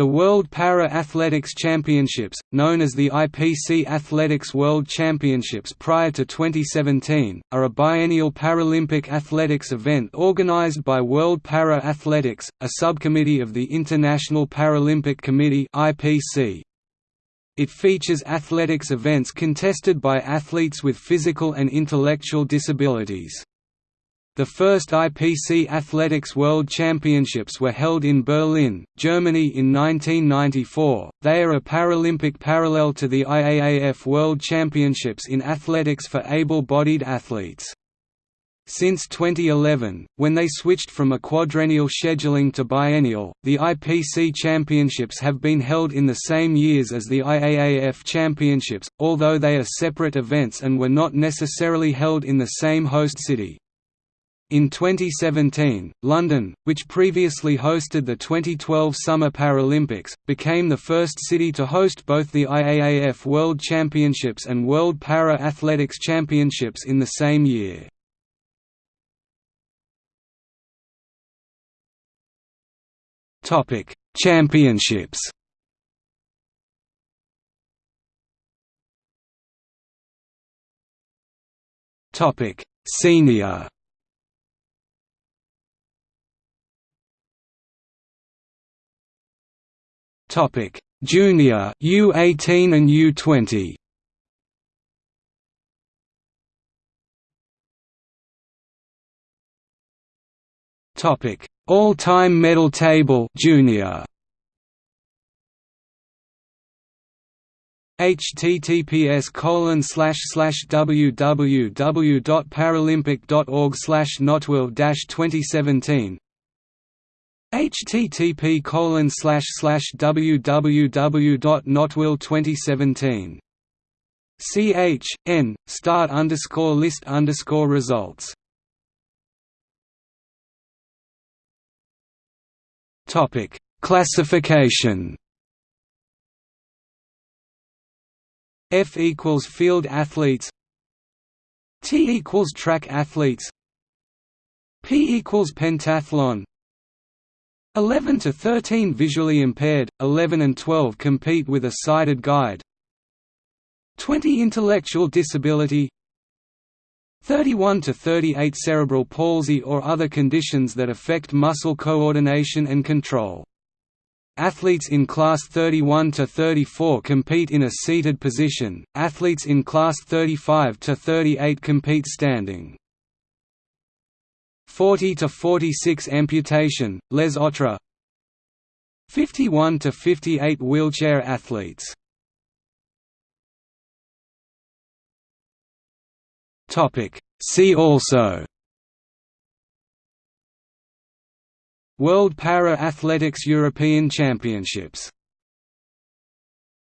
The World Para-Athletics Championships, known as the IPC Athletics World Championships prior to 2017, are a biennial Paralympic athletics event organized by World Para-Athletics, a subcommittee of the International Paralympic Committee. It features athletics events contested by athletes with physical and intellectual disabilities. The first IPC Athletics World Championships were held in Berlin, Germany in 1994. They are a Paralympic parallel to the IAAF World Championships in athletics for able-bodied athletes. Since 2011, when they switched from a quadrennial scheduling to biennial, the IPC Championships have been held in the same years as the IAAF Championships, although they are separate events and were not necessarily held in the same host city. In 2017, London, which previously hosted the 2012 Summer Paralympics, became the first city to host both the IAAF World Championships and World Para-Athletics Championships in the same year. Championships Senior Topic: Junior U18 and U20. Topic: All-time medal table Junior. https colon slash slash www.paralympic.org slash nottwil 2017 http colon slash slash www.nottwil2017 ch n start underscore list underscore results. Topic. Classification. F equals field athletes. T equals track athletes. P equals pentathlon 11 to 13 visually impaired, 11 and 12 compete with a sighted guide. 20 intellectual disability 31 to 38 cerebral palsy or other conditions that affect muscle coordination and control. Athletes in class 31 to 34 compete in a seated position. Athletes in class 35 to 38 compete standing. 40 to 46 amputation, les autres. 51 to 58 wheelchair athletes. Topic. See also. World Para Athletics European Championships